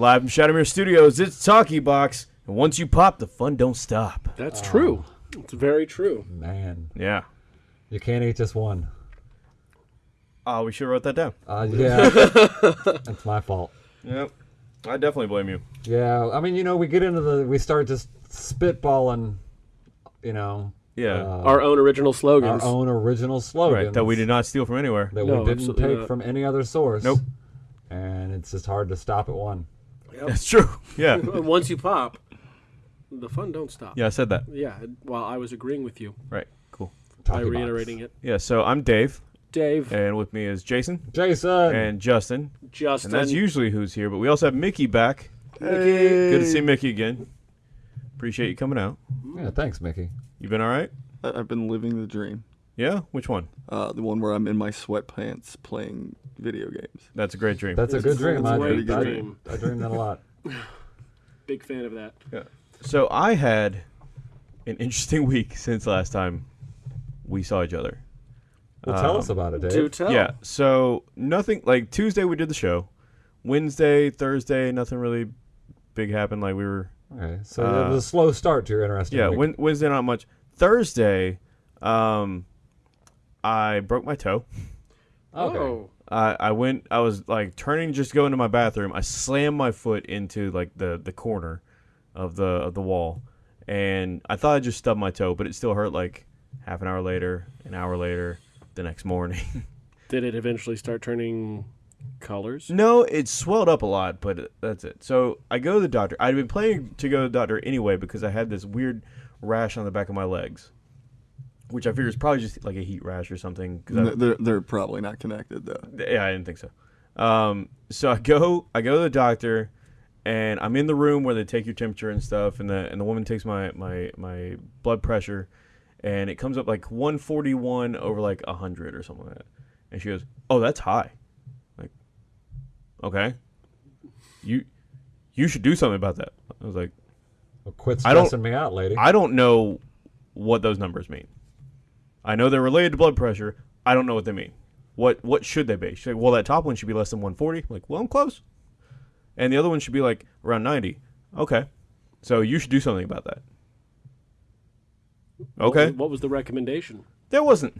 Live from Shadowmere Studios, it's Talkie Box. And once you pop, the fun don't stop. That's true. It's very true. Man, Yeah. you can't eat just one. Oh, we should have wrote that down. Uh, yeah, that's my fault. Yep. I definitely blame you. Yeah, I mean, you know, we get into the, we start just spitballing, you know, Yeah. uh, Our own original slogan. our own original slogans right. That we did not steal from anywhere. that No, we didn't absolutely take not. from any other source. Nope. And it's just hard to stop at one. That's true. Yeah. Once you pop, the fun don't stop. yeah, I said that. Yeah. Well, I was agreeing with you Right. Cool. by Talkie box. reiterating it. Yeah, so I'm Dave, Dave, and with me is Jason Jason. and Justin. Justin, And that's usually who's here, but we also have Mickey back. Mickey. Good to see Mickey again. Appreciate you coming out. yeah, thanks, Mickey. You been all right? I- I've been living the dream. Yeah? Which one? Uh, the one where I'm in my sweatpants playing video games. That's a great dream. That's a good a dream. I, great I, dream. I dream that a lot. Big fan of that. Yeah. So I had an interesting week since last time we saw each other. Well, tell Um, us about it, Dave. Do tell. Yeah. So nothing like Tuesday we did the show. Wednesday, Thursday, nothing really big happened. Like we were Okay, so Uh, it was a slow start to your interesting yeah. week. Wednesday not much. Thursday, um, I broke my toe. okay. Oh. I I went. I was like turning just going to go into my bathroom. I slammed my foot into like the the corner of the of the wall, and I thought I just stubbed my toe, but it still hurt. Like half an hour later, an hour later, the next morning. Did it eventually start turning colors? no, it swelled up a lot, but that's it. So I go to the doctor. I'd been planning to go to the doctor anyway because I had this weird rash on the back of my legs, which I figure is probably just like a heat rash or something. 'cause I- N- They're, they're probably not connected though. Yeah, I didn't think so. Um, so I go, I go to the doctor, and I'm in the room where they take your temperature and stuff, and the and the woman takes my my my blood pressure, and it comes up like 141 over like 100 or something like that, and she goes, "Oh, that's high." Like, okay, you you should do something about that. I was like, Well, quit I don't- stressing me out, lady. I don't know what those numbers mean. I know they're related to blood pressure. I don't know what they mean. What what should they be? She's like, well, that top one should be less than 140. like, well, I'm close. And the other one should be like around 90. Okay. So you should do something about that. What Okay. was- What was the recommendation? There wasn't.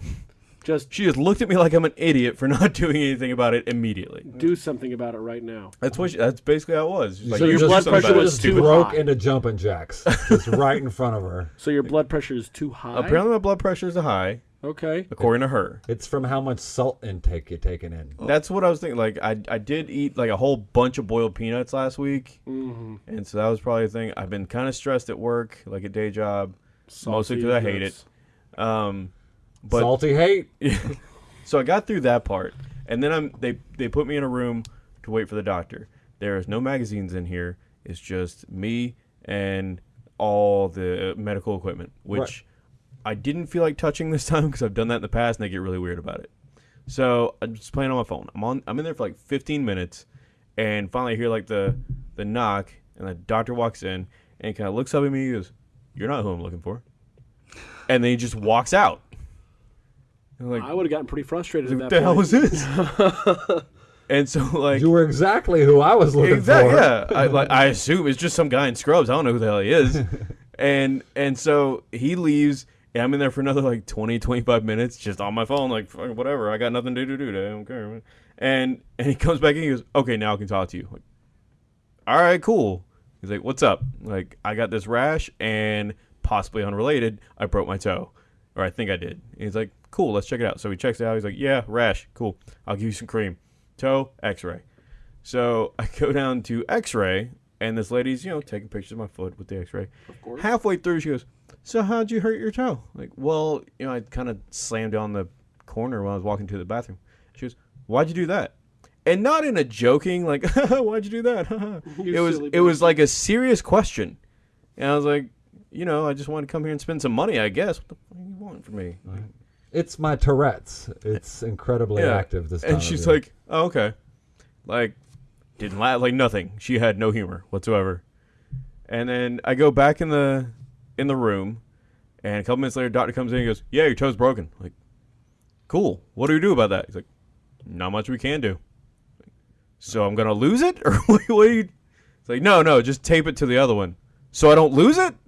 Just She just looked at me like I'm an idiot for not doing anything about it immediately. do something about it right now. That's what. She, that's basically how it was. She's like, So you your blood pressure about it, was too broke high. into jumping jacks, just right in front of her. So your blood pressure is too high. Apparently, my blood pressure is high, Okay. according to her. It's from how much salt intake you're taking in. That's what I was thinking. Like I, I did eat like a whole bunch of boiled peanuts last week, Mm-hmm. and so that was probably a thing. I've been kind of stressed at work, like a day job, mostly because I hate it. Um, but Salty hate. so I got through that part, and then I'm they they put me in a room to wait for the doctor. There is no magazines in here. It's just me and all the medical equipment, which I didn't feel like touching this time because I've done that in the past, and they get really weird about it. So I'm just playing on my phone. I'm on. I'm in there for like 15 minutes, and finally I hear like the the knock, and the doctor walks in and kind of looks up at me. He goes, "You're not who I'm looking for," and then he just walks out. And I'm like, I would have gotten pretty frustrated what at the that hell point. was this? and so like You were exactly who I was looking exactly for. yeah. I like I assume it's just some guy in scrubs. I don't know who the hell he is. and and so he leaves and I'm in there for another like 20 25 minutes just on my phone like fuck, whatever. I got nothing to do today. I don't care. And and he comes back and he goes, "Okay, now I can talk to you." Like, "All right, cool." He's like, "What's up?" Like, "I got this rash and possibly unrelated, I broke my toe." Or I think I did. And he's like, "Cool, let's check it out." So he checks it out. He's like, "Yeah, rash. Cool. I'll give you some cream." Toe, X-ray. So I go down to X-ray, and this lady's, you know, taking pictures of my foot with the X-ray. Of course. Halfway through, she goes, "So how'd you hurt your toe?" Like, well, you know, I kind of slammed on the corner when I was walking to the bathroom. She goes, "Why'd you do that?" And not in a joking like, "Why'd you do that?" It was it was like a serious question, and I was like, you know, I just wanted to come here and spend some money, I guess. What the fuck do you want from me? It's my Tourette's. It's incredibly Yeah. active this time. And she's like, "Oh, okay." Like, didn't laugh like nothing. She had no humor whatsoever. And then I go back in the in the room, and a couple minutes later, doctor comes in and goes, "Yeah, your toe's broken." Like, cool. What do we do about that? He's like, "Not much we can do." So I'm gonna lose it, or what? what do you? It's like, no, no, just tape it to the other one, so I don't lose it.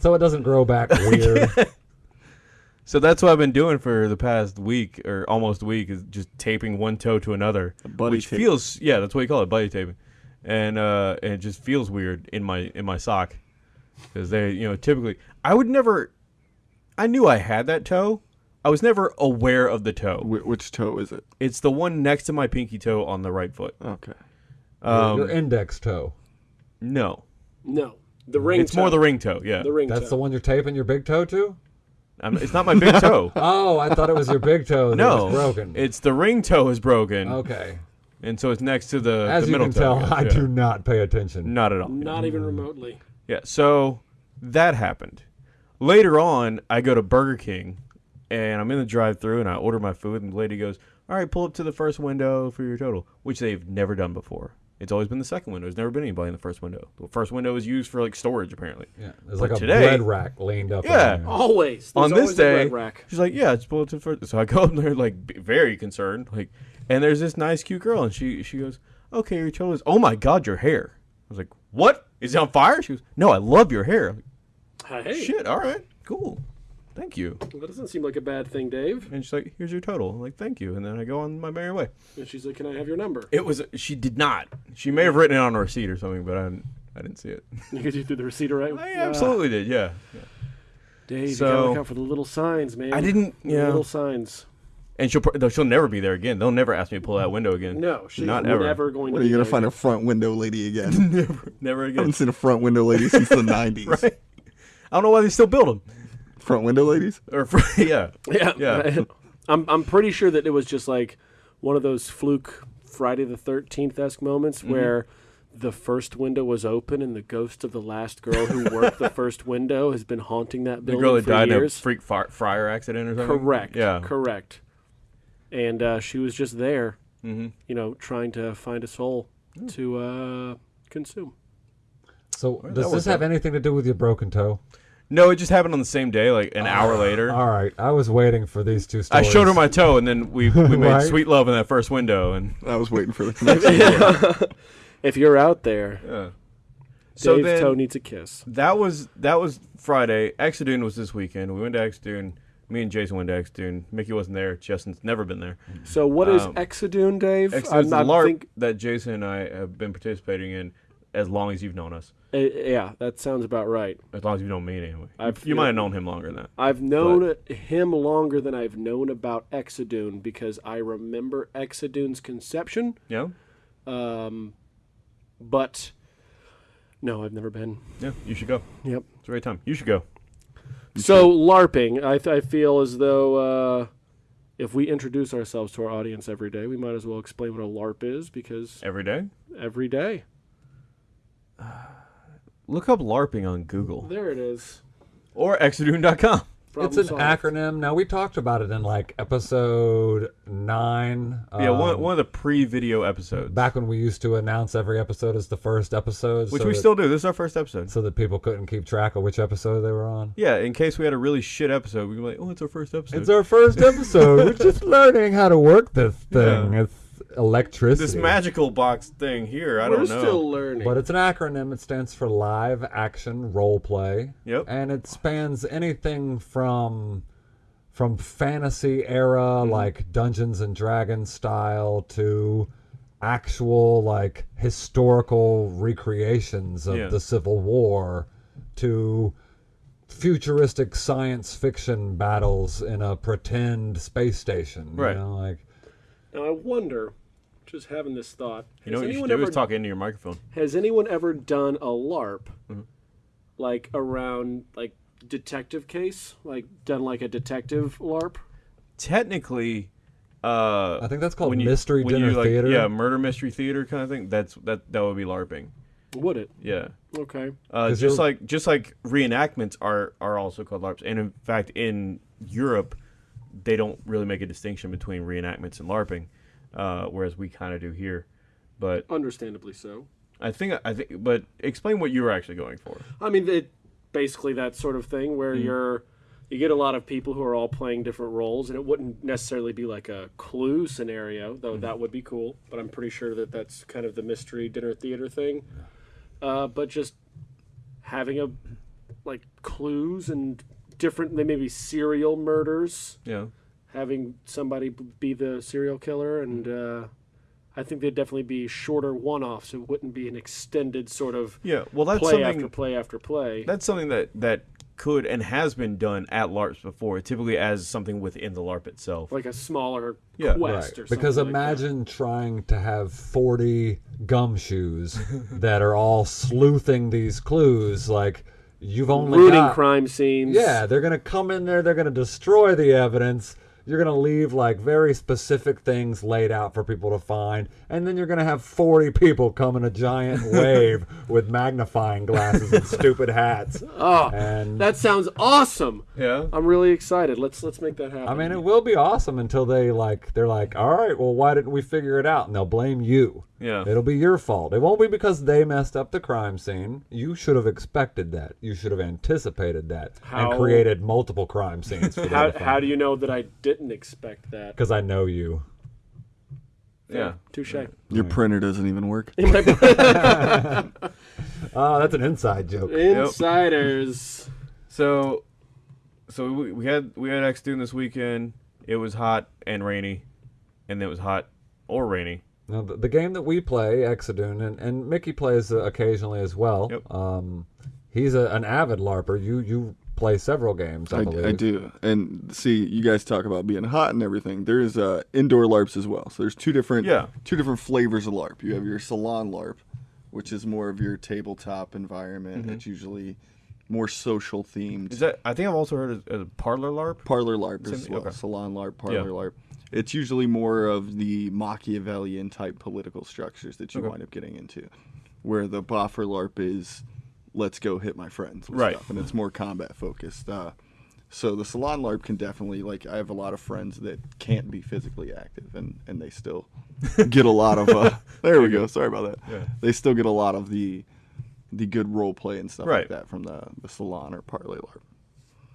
So it doesn't grow back weird. So that's what I've been doing for the past week or almost week is just taping one toe to another, buddy which tape. feels yeah, that's what you call it, buddy taping, and uh, and it just feels weird in my in my sock because they you know typically I would never, I knew I had that toe, I was never aware of the toe. Wh- which toe is it? It's the one next to my pinky toe on the right foot. Okay. Um, Your index toe. no, No, the ring. it's more toe. the ring toe. Yeah, the ring. That's toe. the one you're taping your big toe to? I'm, it's not my big toe. Oh, I thought it was your big toe that no, was broken. it's the ring toe is broken, okay. and so it's next to the, As the you middle can toe. tell, guess, I yeah. do not pay attention. Not at all. Not even remotely. Yeah, so that happened. Later on, I go to Burger King and I'm in the drive through and I order my food and the lady goes, All right, pull up to the first window for your total, which they've never done before. It's always been the second window. There's never been anybody in the first window. The first window is used for like storage apparently. Yeah, there's But like a today- bread rack leaned up. Yeah. Always. There's on this always a day, red rack. she's like, "Yeah, just pull it to the first. So I go up there like very concerned, like, and there's this nice cute girl, and she she goes, "Okay, your total is. Oh my god, your hair." I was like, "What? Is it on fire?" She goes, "No, I love your hair." Like, Hey, Shit. All right. Cool. Thank you. that doesn't seem like a bad thing, Dave. And she's like, "Here's your total." I'm like, "Thank you." And then I go on my merry way. And she's like, "Can I have your number?" It was she did not. She may have written it on a receipt or something, but I didn't, I didn't see it. Because you threw the receipt right. I absolutely did. Yeah. Dave, you gotta look out for the little signs, man. I didn't. The Yeah. Little signs. And she'll she'll never be there again. They'll never ask me to pull that window again. No, she's Not ever. never going What to. are you be gonna there find a front window lady again? never, never I again. haven't seen a front window lady since the '90s. right? I don't know why they still build them. Front window ladies? Or for, yeah, Yeah, Yeah. I'm I'm pretty sure that it was just like one of those fluke Friday the Thirteenth esque moments Mm-hmm. where the first window was open and the ghost of the last girl who worked the first window has been haunting that building. the girl that for died in a freak fi- fire accident or something. Correct. Yeah. Correct. And uh, she was just there, hmm you know, trying to find a soul to uh, consume. So does this have out. anything to do with your broken toe? No, it just happened on the same day, like an hour later. All right, I was waiting for these two I stories. showed her my toe, and then we we made Right. sweet love in that first window, and I was waiting for the connection. if you're out there, yeah. So Dave's then toe needs a kiss. that was that was Friday. Exodune was this weekend. We went to Exodune. Me and Jason went to Exodune. Mickey wasn't there. Justin's never been there. So what is Um, Exodune, Dave? Exodune's the I'm LARP think- that Jason and I have been participating in as long as you've known us. Uh, yeah, that sounds about right. As long as you don't mean anyway. I've- you might have known him longer than that. I've known him longer than I've known about Exodune because I remember Exodune's conception, Yeah. um, but no, I've never been. Yeah. You should go. Yep. It's a great time. You should go. So LARPing, I, th- I feel as though uh, if we introduce ourselves to our audience every day, we might as well explain what a LARP is because Every day. every day. Look up LARPing on Google There it is. or exodune.com. It's an solved. acronym. Now we talked about it in like episode nine. Yeah, one, um, one of the pre-video episodes, back when we used to announce every episode as the first episode, which so we that- still do. This is our first episode. so that people couldn't keep track of which episode they were on. Yeah, in case we had a really shit episode, we'd be like, "Oh, it's our first episode." It's our first episode. we're just learning how to work this thing. Yeah. It's electricity. this magical box thing here. I We're don't know. still learning. But it's an acronym. It stands for Live Action Role Play. Yep. And it spans anything from from fantasy era Mm-hmm. like Dungeons and Dragons style to actual like historical recreations of Yeah. the Civil War to futuristic science fiction battles in a pretend space station. Right. You know, like now I wonder, just having this thought, You know has what you should anyone do ever is talk into your microphone. Has anyone ever done a LARP, Mm-hmm. like around like detective case, like done like a detective LARP? Technically, uh, I think that's called when you- mystery dinner you, like, theater. Yeah, murder mystery theater kind of thing. That's that that would be LARPing. Would it? Yeah. Okay. Uh, 'Cause just you're- like just like reenactments are are also called LARPs, and in fact, in Europe, they don't really make a distinction between reenactments and LARPing, uh, whereas we kind of do here. But Understandably so. I think I think, but explain what you were actually going for. I mean, it basically that sort of thing where Mm-hmm. you're you get a lot of people who are all playing different roles, and it wouldn't necessarily be like a clue scenario, though that would be cool. But I'm pretty sure that that's kind of the mystery dinner theater thing. Uh, but just having a like clues and different, they maybe serial murders, Yeah. Having somebody be the serial killer, and uh, I think they'd definitely be shorter one-offs. It wouldn't be an extended sort of Yeah. Well, that's play something. after play after play. That's something that that could and has been done at LARPs before, typically as something within the LARP itself. like a smaller Yeah. quest or Right. Because something like that. imagine trying to have 40 gumshoes that are all sleuthing these clues. Like, you've only rooting got. crime scenes. Yeah, they're going to come in there, they're going to destroy the evidence. You're going to leave like very specific things laid out for people to find. And then you're going to have 40 people come in a giant wave with magnifying glasses and stupid hats. Oh, And that sounds awesome. Yeah. I'm really excited. Let's let's make that happen. I mean, it will be awesome until they like they're like, all right, well, why didn't we figure it out? And they'll blame you. Yeah. It'll be your fault. It won't be because they messed up the crime scene. You should have expected that. You should have anticipated that How- and created multiple crime scenes. For how, how do you know that I didn't expect that? Because I know you. Yeah. Touche. Your printer doesn't even work. Oh, that's an inside joke. Insiders. So, so we, we had we had Exodune this weekend. It was hot and rainy, and it was hot or rainy. Now, the, the game that we play, Exodune, and, and Mickey plays uh, occasionally as well. Yep. Um, he's a, an avid LARPer. You you play several games, I, I. I do. And see, you guys talk about being hot and everything. There's uh, indoor LARPs as well. So there's two different Yeah. two different flavors of LARP. You have your salon LARP, which is more of your tabletop environment. It's usually more social themed. Is that? I think I've also heard of, of parlor LARP. Parlor LARP Same as well. Okay. Salon LARP, parlor Yeah. LARP. It's usually more of the Machiavellian type political structures that you Okay. wind up getting into, where the boffer LARP is, let's go hit my friends with Right. stuff, and it's more combat focused. Uh, so the salon LARP can definitely like I have a lot of friends that can't be physically active, and and they still get a lot of. Uh, there we go. Sorry about that. Yeah. They still get a lot of the the good role play and stuff Right. like that from the the salon or parlor LARP.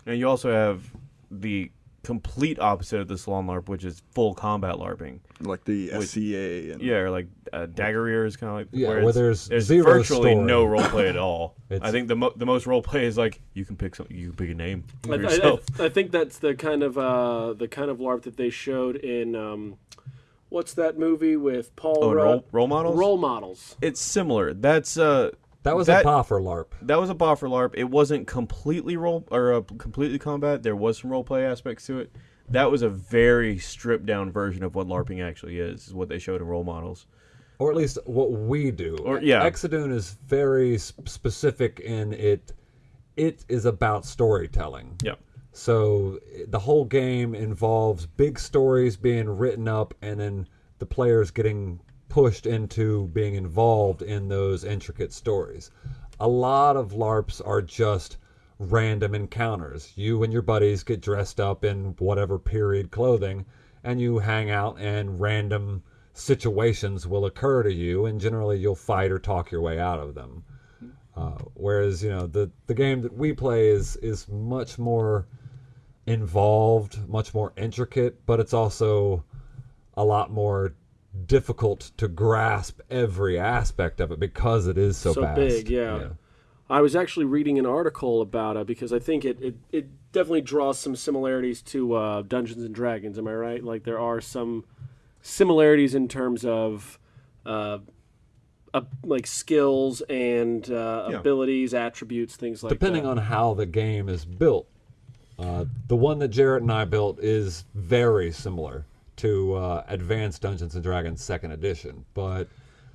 And you also have the complete opposite of the salon LARP, which is full combat LARPing. like the With- SCA and Yeah, or like uh, Dagorhir is kind of like Yeah, where, where there's there's zero virtually story. no role play at all. I think the mo- the most role play is like you can pick some, you can pick a name for I, I, yourself. I, I think that's the kind of uh, the kind of LARP that they showed in um, what's that movie with Paul oh, Rudd? role, role models. Role models. It's similar. That's uh That was That- a boffer LARP. that was a boffer LARP. It wasn't completely role or uh, completely combat. There was some role play aspects to it. That was a very stripped down version of what LARPing actually is. Is what they showed in role models. or at least what we do. Or- yeah. Exodune is very specific in it. It is about storytelling. Yeah. So the whole game involves big stories being written up, and then the players getting pushed into being involved in those intricate stories. A lot of LARPs are just random encounters. You and your buddies get dressed up in whatever period clothing, and you hang out, and random situations will occur to you, and generally you'll fight or talk your way out of them. Uh, whereas you know the the game that we play is is much more involved, much more intricate, but it's also a lot more difficult to grasp every aspect of it because it is so, So vast. big, yeah. I was actually reading an article about it because I think it, it, it definitely draws some similarities to uh, Dungeons and Dragons. Am I right? Like there are some similarities in terms of uh, uh, like skills and uh, Yeah. abilities, attributes, things like Depending that. Depending on how the game is built. Uh, the one that Jarrett and I built is very similar to uh, Advanced Dungeons and Dragons Second Edition, but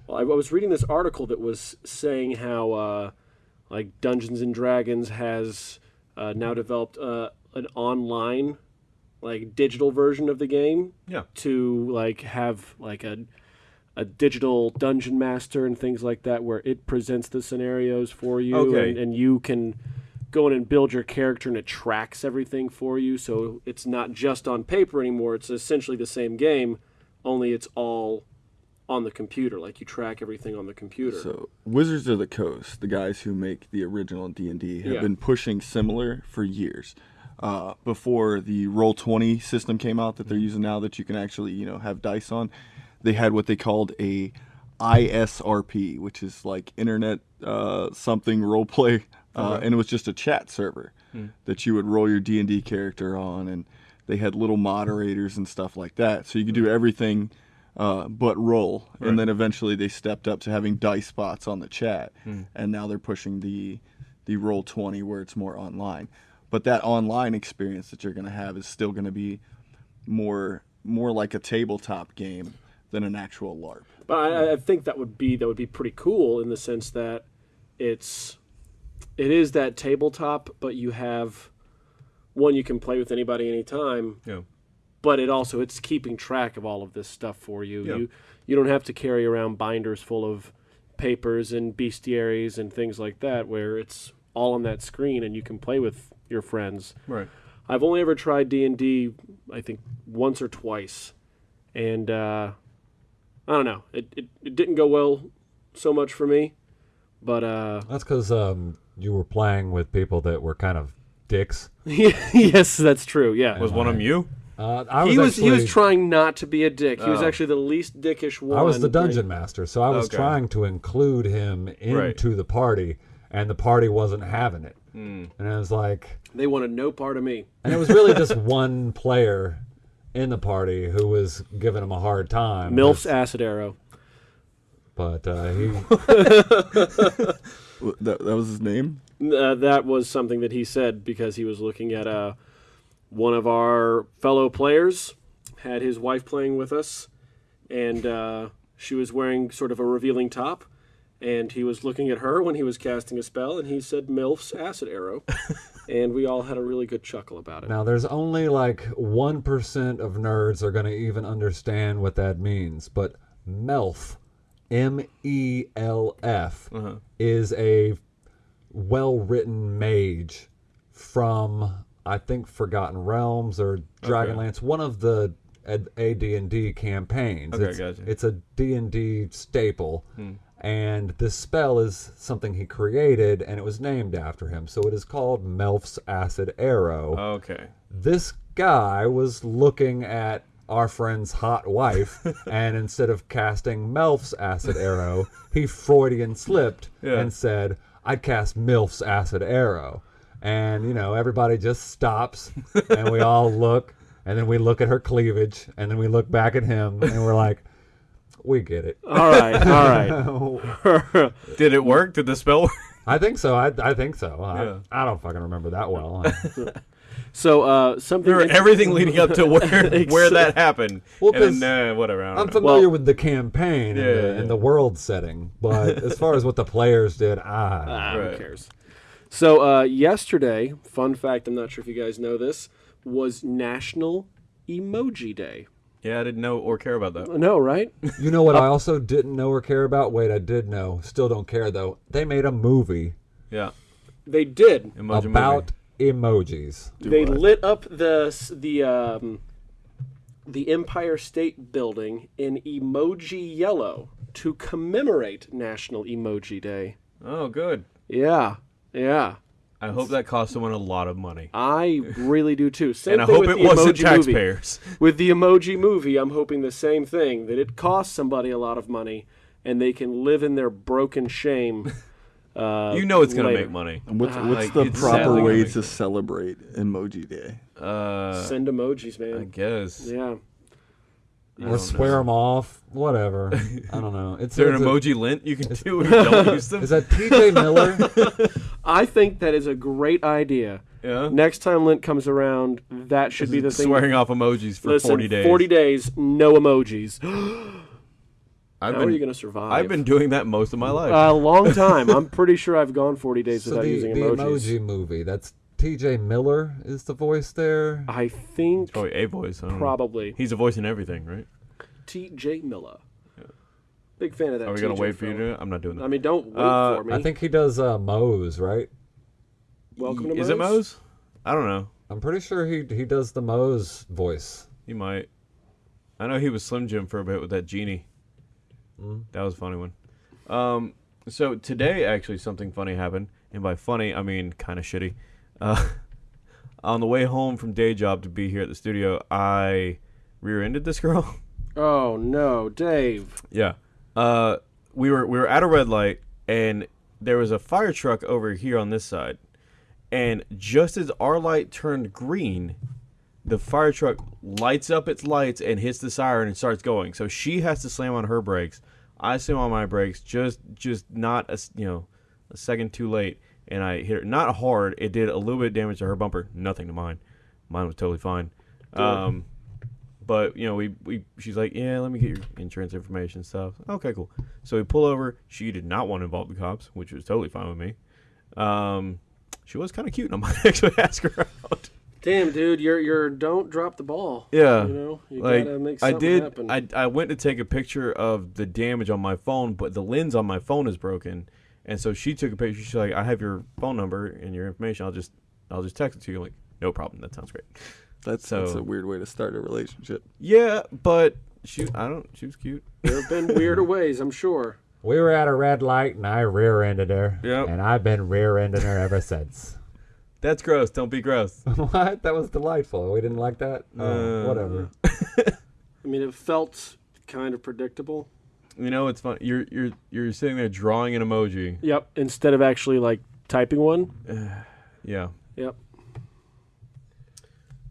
Well, I I was reading this article that was saying how, uh, like, Dungeons and Dragons has uh, now developed uh, an online, like, digital version of the game Yeah. to like have like a a digital dungeon master and things like that, where it presents the scenarios for you, Okay. and, and you can go in and build your character, and it tracks everything for you. So it's not just on paper anymore; it's essentially the same game, only it's all on the computer. Like you track everything on the computer. So Wizards of the Coast, the guys who make the original D and D, have Yeah. been pushing similar for years. uh, before the Roll Twenty system came out that they're using now that you can actually you know have dice on. They had what they called a ISRP, which is like Internet uh, something role play, uh, and it was just a chat server that you would roll your D and D character on, and they had little moderators and stuff like that, so you could do everything uh, but roll. Right. And then eventually they stepped up to having dice spots on the chat, and now they're pushing the the roll twenty where it's more online. But that online experience that you're going to have is still going to be more more like a tabletop game than an actual LARP. But I, I think that would be that would be pretty cool in the sense that it's it is that tabletop, but you have one you can play with anybody anytime. Yeah. But it also it's keeping track of all of this stuff for you. Yeah. You you don't have to carry around binders full of papers and bestiaries and things like that, where it's all on that screen and you can play with your friends. Right. I've only ever tried D and D, I think once or twice, and uh, I don't know. It, it it didn't go well so much for me, but uh, That's because um, you were playing with people that were kind of dicks. yes, that's true. Yeah, Was one of them you? Uh, I was he was actually, he was trying not to be a dick. He was Oh. actually the least dickish one. I was the dungeon master, so I was Okay. trying to include him into the party, and the party wasn't having it. Hmm. And I was like, They wanted no part of me. and it was really just one player in the party who was giving him a hard time. Milf's acid arrow. But uh, he, W- That, that was his name. Uh, that was something that he said because he was looking at uh, one of our fellow players had his wife playing with us, and uh, she was wearing sort of a revealing top, and he was looking at her when he was casting a spell, and he said "Milf's acid arrow," and we all had a really good chuckle about it. now there's only like one percent of nerds are going to even understand what that means. But Melf, M E L F, Uh-huh. is a well-written mage from I think Forgotten Realms or Dragonlance, one of the AD&D campaigns. Okay, it's, gotcha. it's a D&D staple. And this spell is something he created and it was named after him. So it is called Melf's Acid Arrow Okay. this guy was looking at our friend's hot wife, and instead of casting Melf's acid arrow, he Freudian slipped Yeah. and said, I'd cast Milf's acid arrow. And, you know, everybody just stops, and we all look, and then we look at her cleavage, and then we look back at him, and we're like, we get it. All right, all right. Did it work? Did the spell work? I think so. I, I think so. Yeah. I, I don't fucking remember that well. So uh, something. There everything leading up to where where that happened. Well, and then, uh, whatever. I don't I'm know. familiar Well- with the campaign Yeah, and, the, yeah, and the world setting, but as far as what the players did, ah, Ah, Right. Who cares? So uh, yesterday, fun fact, I'm not sure if you guys know this, was National Emoji Day. Yeah, I didn't know or care about that. No, right? you know what I also didn't know or care about? Wait, I did know. Still don't care though. They made a movie Yeah. they did. Emoji about movie. Emojis. they what? lit up the the um, the Empire State Building in emoji yellow to commemorate National Emoji Day. Oh, good. Yeah, yeah. I hope that cost someone a lot of money. I really do too. Same and I hope with it wasn't emoji movie. taxpayers. With the emoji movie, I'm hoping the same thing that it costs somebody a lot of money and they can live in their broken shame. Uh, You know it's going to later. make money. And what's Ah, what's like, the proper sadly way gonna celebrate Emoji Day? Uh, Send emojis, man. I guess. Yeah. I Or swear know. them off. Whatever. I don't know. It's Is there an it's a- emoji Lent you can do when you don't use them? Is that TJ Miller? I think that is a great idea. yeah. Next time Lent comes around, that should be the thing. Swearing off emojis for Listen, 40 days. 40 days, no emojis. I've How been, are you going to survive? I've been doing that most of my life. a long time. I'm pretty sure I've gone 40 days so without the, using the emojis. emoji movie. That's TJ Miller is the voice there. I think oh, a voice. I know. probably He's a voice in everything, right? T.J. Miller. Yeah. Big fan of that. Are we gonna wait for you to? I'm not doing that. I mean, don't wait Uh, for me. I think he does uh, Moe's, right? Welcome to Is it Moe's? I don't know. I'm pretty sure he he does the Moe's voice. He might. I know he was Slim Jim for a bit with that genie. Mm. That was a funny one. Um, so today, actually, something funny happened, and by funny, I mean kind of shitty. Uh, on the way home from day job to be here at the studio, I rear-ended this girl. Oh no, Dave. Yeah. Uh, we were we were at a red light, and there was a fire truck over here on this side, and just as our light turned green, the fire truck lights up its lights and hits the siren and starts going. So she has to slam on her brakes. I slam on my brakes, just just not a you know a second too late, and I hit her not hard. It did a little bit of damage to her bumper, nothing to mine. Mine was totally fine. Um, but you know, we, we she's like, yeah, let me get your insurance information and stuff. Okay, cool. So we pull over. She did not want to involve the cops, which was totally fine with me. Um, she was kind of cute, and I might actually ask her out. Damn, dude, you're you're don't drop the ball. Yeah, You know, you like gotta make I did. happen. I I went to take a picture of the damage on my phone, but the lens on my phone is broken, and so she took a picture. She's like, I have your phone number and your information. I'll just I'll just text it to you. I'm like, no problem. That sounds great. That's that's a weird way to start a relationship. Yeah, but she I don't. She was cute. there have been weirder ways, I'm sure. We were at a red light and I rear-ended her. Yep. And I've been rear-ending her ever since. That's gross. Don't be gross. what? That was delightful. We didn't like that? Oh, Uh, whatever. I mean, it felt kind of predictable. You know, it's fun. You're you're you're sitting there drawing an emoji. Yep. Instead of actually like typing one. Yeah. Yep.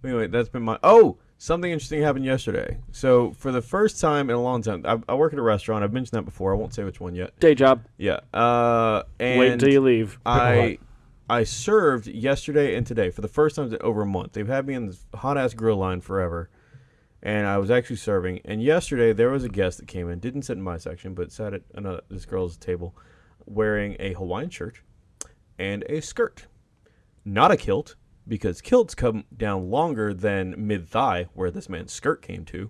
Anyway, that's been my. Oh, something interesting happened yesterday. So for the first time in a long time, I, I work at a restaurant. I've mentioned that before. I won't say which one yet. Day job. Yeah. Uh, and Wait until you leave. I I served yesterday and today for the first time in over a month. They've had me in this hot ass grill line forever, and I was actually serving. And yesterday there was a guest that came in, didn't sit in my section, but sat at another this girl's table, wearing a Hawaiian shirt and a skirt, not a kilt because kilts come down longer than mid thigh, where this man's skirt came to.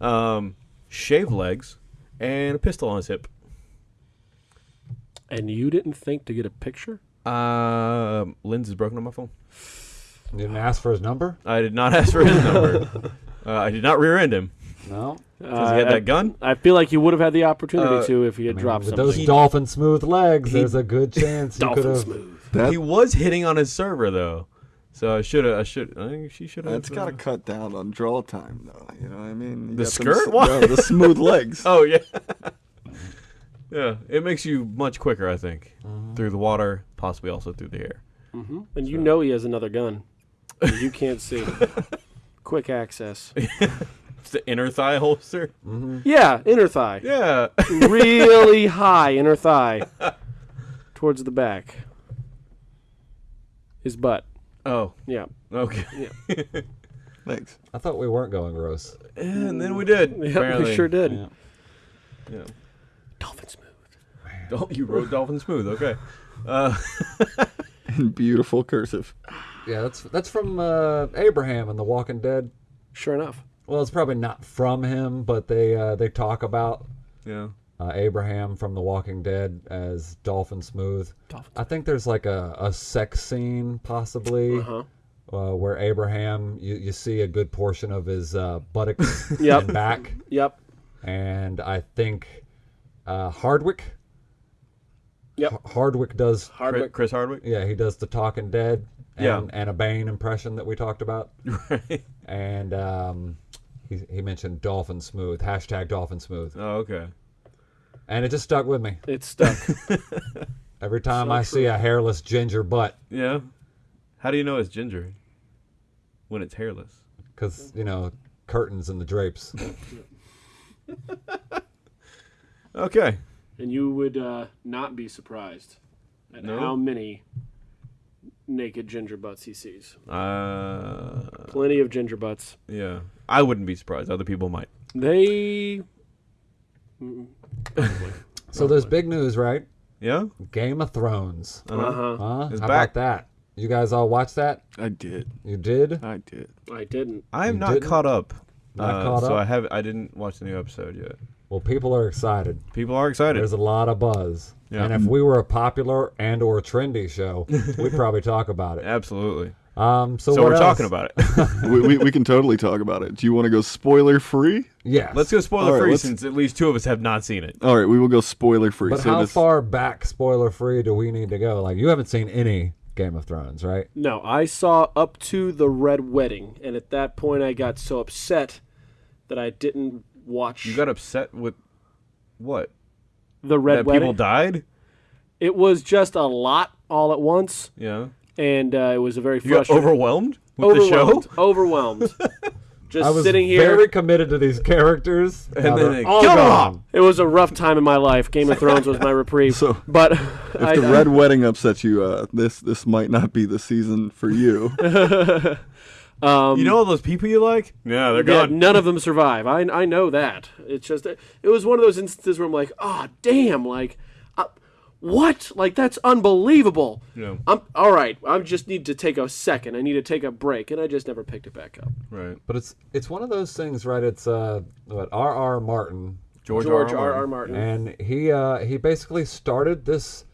Um, shaved legs and a pistol on his hip. And you didn't think to get a picture? Um, lens is broken on my phone. You didn't ask for his number? I did not ask for his number. Uh, I did not rear end him No. because he had Uh, that gun. I feel like you would have had the opportunity Uh, to if he had I mean, dropped with something. those dolphin smooth legs, he- there's a good chance you could Dolphin have. smooth. That He was hitting on his server though, so I should have. I should. I think she should have. that's got to cut down on draw time, though. You know what I mean? You The got them skirt? s- Why? no, the smooth legs. Oh yeah. yeah, it makes you much quicker, I think, through the water, possibly also through the air. hmm And you know he has another gun. you can't see. Quick access. It's the inner thigh holster. Yeah, inner thigh. Yeah. really high inner thigh towards the back. His butt. oh. Yeah. Okay. Yeah. Thanks. I thought we weren't going gross. And then we did. Yeah, apparently. we sure did. Yeah. Yeah. Dolphin smooth. Oh, you wrote dolphin smooth. Okay. Uh, In beautiful cursive. Yeah, that's that's from uh, Abraham in The Walking Dead. Sure enough. Well, it's probably not from him, but they uh, they talk about yeah. uh, Abraham from The Walking Dead as Dolphin Smooth. Dolphin I think there's like a, a sex scene possibly Uh-huh. uh, where Abraham you, you see a good portion of his uh, buttocks Yep. and back, Yep. and I think uh, Hardwick. Yep. H- Hardwick does. Chris, Hardwick. Chris Hardwick. Yeah, he does the Talking Dead. And, Yeah. and a Bane impression that we talked about. Right. and um, he, he mentioned Dolphin Smooth, hashtag Dolphin Smooth, Oh, okay. and it just stuck with me. It stuck. Every time So I see a hairless ginger butt, Yeah. How do you know it's ginger when it's hairless? because you know curtains and the drapes. Okay. and you would uh, not be surprised at No? how many naked ginger butts he sees. Uh, Plenty of ginger butts. yeah. I wouldn't be surprised. Other people might. They. So there's big news, right? Yeah. Game of Thrones. Uh-huh. Uh-huh. It's How back. about that? You guys all watch that? I did. You did? I did. I didn't. I am not didn't? caught up. Not Uh, caught so? I have. I didn't watch the new episode yet. Well, people are excited. People are excited. There's a lot of buzz. Yeah. And if we were a popular and or trendy show, we'd probably talk about it. Absolutely. Um, so So, what we're else? talking about it. we, we, we can totally talk about it. Do you want to go spoiler free? Yes. let's go spoiler All right, free let's- since at least two of us have not seen it. All right, we will go spoiler free. But so how this, far back, spoiler free, do we need to go? Like, you haven't seen any Game of Thrones, right? No, I saw up to the Red Wedding, and at that point, I got so upset that I didn't watch You got upset with what? the Red that Wedding. people died? It was just a lot all at once, Yeah. and uh, it was a very You got frustrating. overwhelmed with overwhelmed, the show? overwhelmed. Just I was sitting here. very committed to these characters, And now then they're all kill 'em gone. off. It was a rough time in my life. Game of Thrones was my reprieve. So, but If I, the Red Wedding upsets you, uh, this this might not be the season for you. um, You know all those people you like? Yeah, they're yeah, gone. none of them survive. I I know that. It's just it was one of those instances where I'm like, oh damn, like, uh, what? Like that's unbelievable. Yeah. I'm all right. I just need to take a second. I need to take a break, and I just never picked it back up. Right. But it's it's one of those things, right? It's uh, what R. R. Martin, George, George R. R. R. R. Martin. and he uh, he basically started this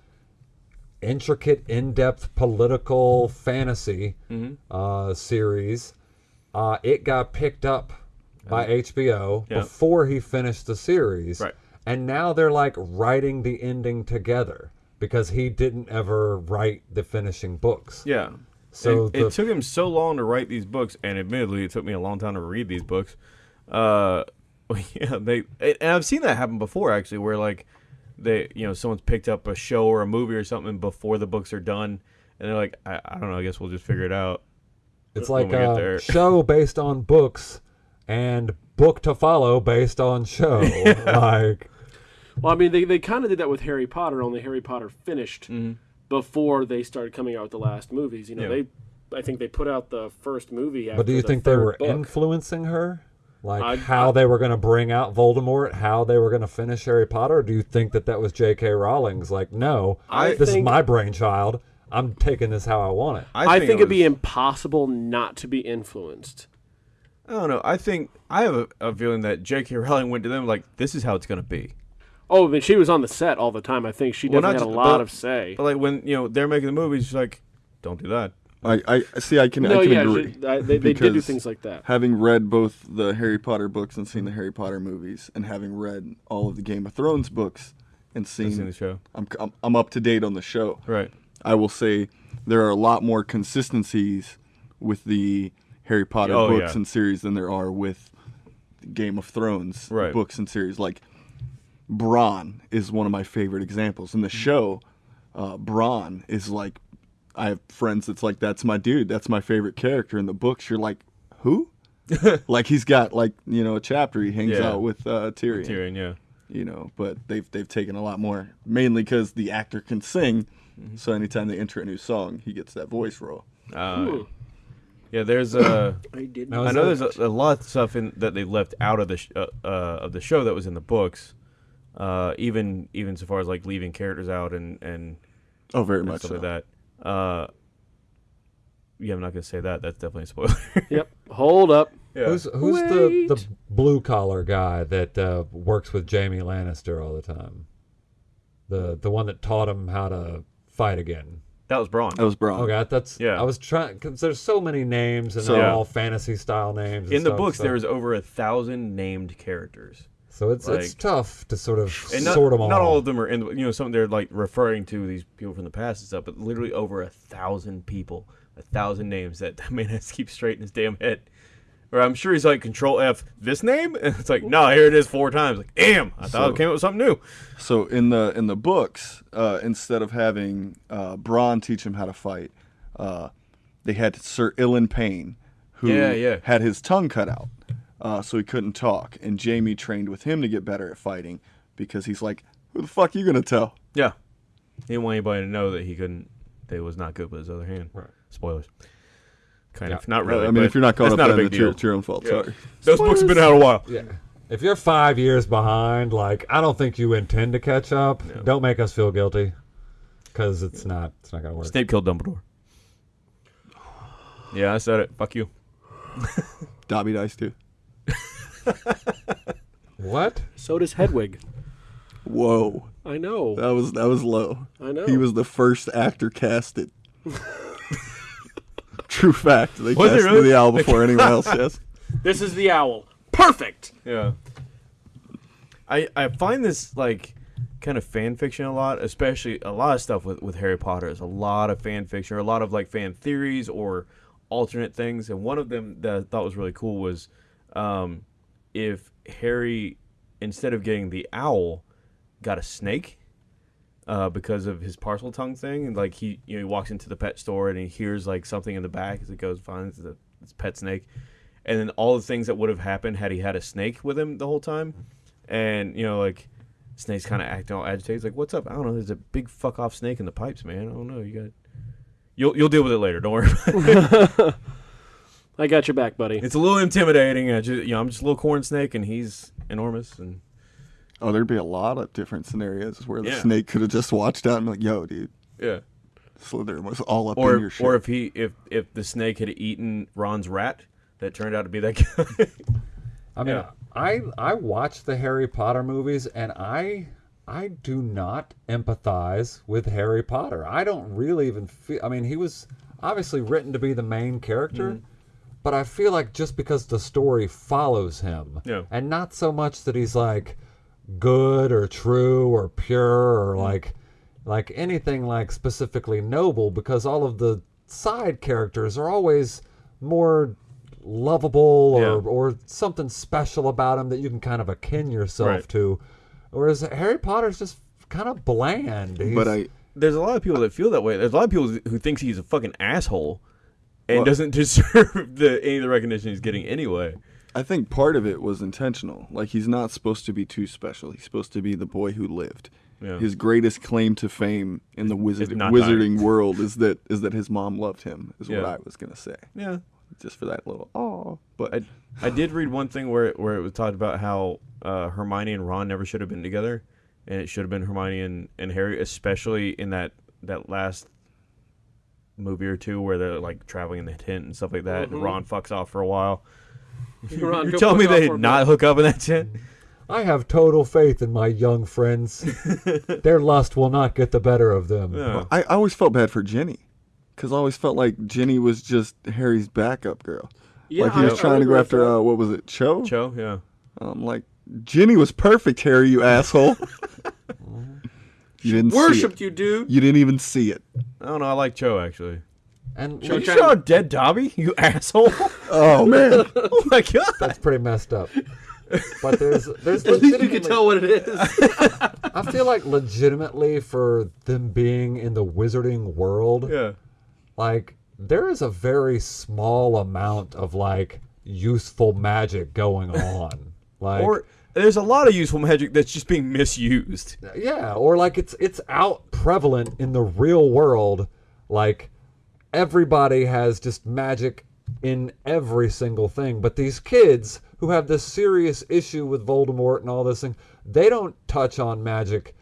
intricate, in-depth political fantasy Mm-hmm. uh, series. Uh, it got picked up by HBO Yeah. before he finished the series, Right. and now they're like writing the ending together because he didn't ever write the finishing books. Yeah. So it, the- it took him so long to write these books, and admittedly, it took me a long time to read these books. Uh, yeah, they and I've seen that happen before actually, where like they, you know, someone's picked up a show or a movie or something before the books are done, and they're like, I, I don't know, I guess we'll just figure it out. It's like we get a there. show based on books and book to follow based on show. like Well, I mean, they, they kind of did that with Harry Potter, only Harry Potter finished mm-hmm. before they started coming out with the last movies. You know, Yeah. they I think they put out the first movie. After But do you the think they were book. influencing her? Like I- how I- they were going to bring out Voldemort, how they were going to finish Harry Potter? Do you think that that was J.K. Rowling's? Like, no, I this is my brainchild. I'm taking this how I want it. I, think, it it'd be was- impossible not to be influenced. I don't know. I think I have a, a feeling that J.K. Rowling went to them like, this is how it's gonna be. Oh, I mean, she was on the set all the time. I think she Well, definitely not had a lot but- of say. But like when you know they're making the movies, she's like, don't do that. I, I see. I can no, I can yeah, agree. she- I- they, they did do things like that. Having read both the Harry Potter books and seen the Harry Potter movies, and having read all of the Game of Thrones books and seen seen, the show. I'm, I'm I'm up to date on the show. Right. I will say there are a lot more consistencies with the Harry Potter Oh, books yeah. and series than there are with Game of Thrones Right. books and series. Like Bronn is one of my favorite examples. In the show, uh, Bronn is like I have friends that's like that's my dude, that's my favorite character. In the books, you're like, who? like he's got like you know a chapter he hangs Yeah. out with uh, Tyrion Tyrion, yeah. you know but they've they've taken a lot more mainly because the actor can sing Mm-hmm. so anytime they enter a new song he gets that voice role Uh, yeah, there's uh, I did. Now, I know there's a, a lot of stuff in that they left out of the sh- uh, uh, of the show that was in the books. Uh, even even so far as like leaving characters out and and, oh very and much stuff so. like that. Uh, yeah, I'm not gonna say that. That's definitely a spoiler. Yep. Hold up. yeah. Who's who's the, Wait. the blue collar guy that uh, works with Jaime Lannister all the time? The the one that taught him how to fight again. that was Bronn. that was Bronn Okay, that's Yeah. I was trying because there's so many names and So- they're Yeah. all fantasy style names. and in the books, so, there's over a thousand named characters, so it's it's tough to sort of and not, sort them all. not all of them are in. the- You know, some they're like referring to these people from the past and stuff, but literally over a thousand people, a thousand names that that man has to keep straight in his damn head. Or I'm sure he's like Control F this name, and it's like no, here it is four times. Like damn, I thought So- it came up with something new. so in the in the books uh, instead of having uh, Bronn teach him how to fight uh, they had Sir Ilyn Payne who Yeah, yeah. had his tongue cut out uh, so he couldn't talk and Jaime trained with him to get better at fighting because he's like who the fuck are you gonna tell Yeah, he didn't want anybody to know that he couldn't. That he was not good with his other hand. Right. Spoilers. Kind Yeah. of, not really. I mean if you're not caught that's up not a big it's your, deal. it's your own fault Yeah. sorry Those books have been out a while. Yeah. If you're five years behind, like I don't think you intend to catch up. Don't make us feel guilty, because it's not it's not gonna work. Snape killed Dumbledore. Yeah, I said it. Fuck you. Dobby dies too What? So does Hedwig. whoa I know. that was that was low I know. He was the first actor casted. True fact. They Was casted really? the owl before anyone else. Yes. This is the owl. Perfect. Yeah. I I find this like kind of fan fiction a lot, especially a lot of stuff with, with Harry Potter. Is a lot of fan fiction or a lot of like fan theories or alternate things. And one of them that I thought was really cool was um, if Harry, instead of getting the owl, got a snake. Uh, because of his Parseltongue thing, and like he, you know, he walks into the pet store and he hears like something in the back as it goes, finds the pet snake, and then all the things that would have happened had he had a snake with him the whole time, and you know, like Snake's kind of acting all agitated. He's like, "What's up? I don't know. There's a big fuck off snake in the pipes, man. I don't know. You got, you'll you'll deal with it later. Don't worry. About it. I got your back, buddy. It's a little intimidating. I just, you know, I'm just a little corn snake, and he's enormous. And Oh, there'd be a lot of different scenarios where the Yeah. snake could have just watched out and like, "Yo, dude, yeah, Slytherin was all up in or your shit." or if he if if the snake had eaten Ron's rat, that turned out to be that guy. I mean, Yeah. I I watch the Harry Potter movies, and I I do not empathize with Harry Potter. I don't really even feel. I mean, he was obviously written to be the main character, Mm-hmm. But I feel like just because the story follows him, Yeah. and not so much that he's like good or true or pure or mm. like like anything like specifically noble, because all of the side characters are always more lovable or Yeah. or something special about him that you can kind of akin yourself Right. to. Whereas Harry Potter's just kind of bland. He's- but I, There's a lot of people that feel that way. There's a lot of people who thinks he's a fucking asshole, and Well- doesn't deserve the any of the recognition he's getting anyway. I think part of it was intentional. Like he's not supposed to be too special. He's supposed to be the boy who lived. Yeah. His greatest claim to fame in the wizard, wizarding world is that is that his mom loved him. Is what I was gonna say. Yeah, Just for that little oh, but I, I did read one thing where it, where it was talked about how uh, Hermione and Ron never should have been together, and it should have been Hermione and, and Harry, especially in that that last movie or two where they're like traveling in the tent and stuff like that. And Ron fucks off for a while. Ron, You're go telling me they did not hook up in that tent? I have total faith in my young friends. Their lust will not get the better of them. Yeah. I, I always felt bad for Ginny, because I always felt like Ginny was just Harry's backup girl. Yeah, like he was I trying to go after uh, what was it, Cho? Cho, yeah. I'm like, Ginny was perfect, Harry, you asshole. you didn't see Worshipped it. you, dude. You didn't even see it. I don't know. I like Cho actually. And You trying saw to- dead Dobby, you asshole! Oh man. oh my god! that's pretty messed up. But there's there's At least you can tell what it is. I feel like legitimately for them being in the wizarding world, Yeah. like there is a very small amount of like useful magic going on. Like Or there's a lot of useful magic that's just being misused. yeah, or like it's it's out prevalent in the real world. Like everybody has just magic in every single thing, but these kids who have this serious issue with Voldemort and all this thing, they don't touch on magic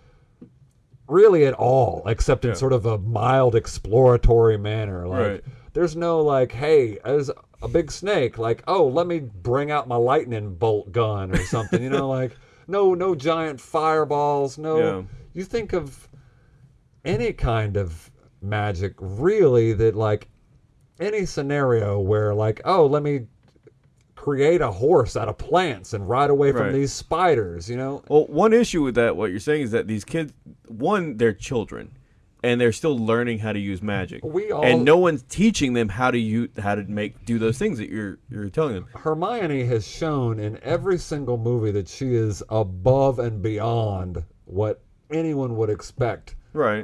really at all, except in Yeah. sort of a mild exploratory manner. Like Right. There's no like, hey, there's a big snake, like, oh, let me bring out my lightning bolt gun or something, you know, like no no giant fireballs, no Yeah. you think of any kind of magic really that like any scenario where like, oh, let me create a horse out of plants and ride away from Right. these spiders, you know? Well, one issue with that, what you're saying is that these kids, one, they're children, and they're still learning how to use magic. We all- and no one's teaching them how to use how to make do those things that you're you're telling them. Hermione has shown in every single movie that she is above and beyond what anyone would expect Right.